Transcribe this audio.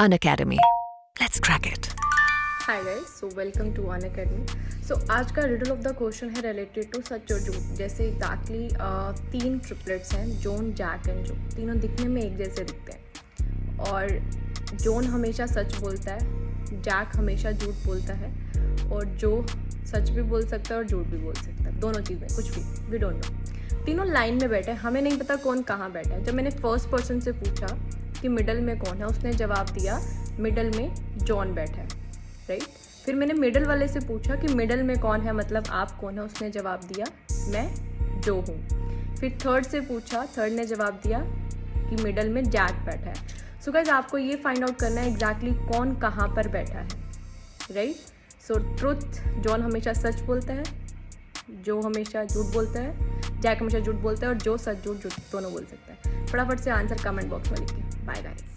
An Academy. Let's crack it. Hi guys so welcome to One Academy so आज का riddle of the question है related to सच और झूठ जैसे exactly uh, तीन ट्रिपलेट्स हैं जोन जैक एंड जो तीनों दिखने में एक जैसे दिखते हैं। और जोन हमेशा सच बोलता है जैक हमेशा झूठ बोलता है और जो सच भी बोल सकता है और झूठ भी बोल सकता है। दोनों चीज़ें कुछ भी वी डोंट नो तीनों लाइन में बैठे हैं हमें नहीं पता कौन कहाँ बैठा है। जब मैंने फ़र्स्ट पर्सन से पूछा कि मिडल में कौन है? उसने जवाब दिया मिडल में जॉन बैठा है राइट फिर मैंने मिडल वाले से पूछा कि मिडल में कौन है? मतलब आप कौन है? उसने जवाब दिया, मैं जो हूँ। फिर थर्ड से पूछा थर्ड ने जवाब दिया कि मिडल में जैक बैठा है। सो गाइज़ आपको ये फाइंड आउट करना है एग्जैक्टली exactly कौन कहाँ पर बैठा है राइट सो ट्रुथ जॉन हमेशा सच बोलता है जो हमेशा झूठ बोलता है जैक हमेशा झूठ बोलता है और जो सच, झूठ झूठ दोनों बोल सकता है। फटाफट से आंसर कमेंट बॉक्स में लिखिए। Bye guys.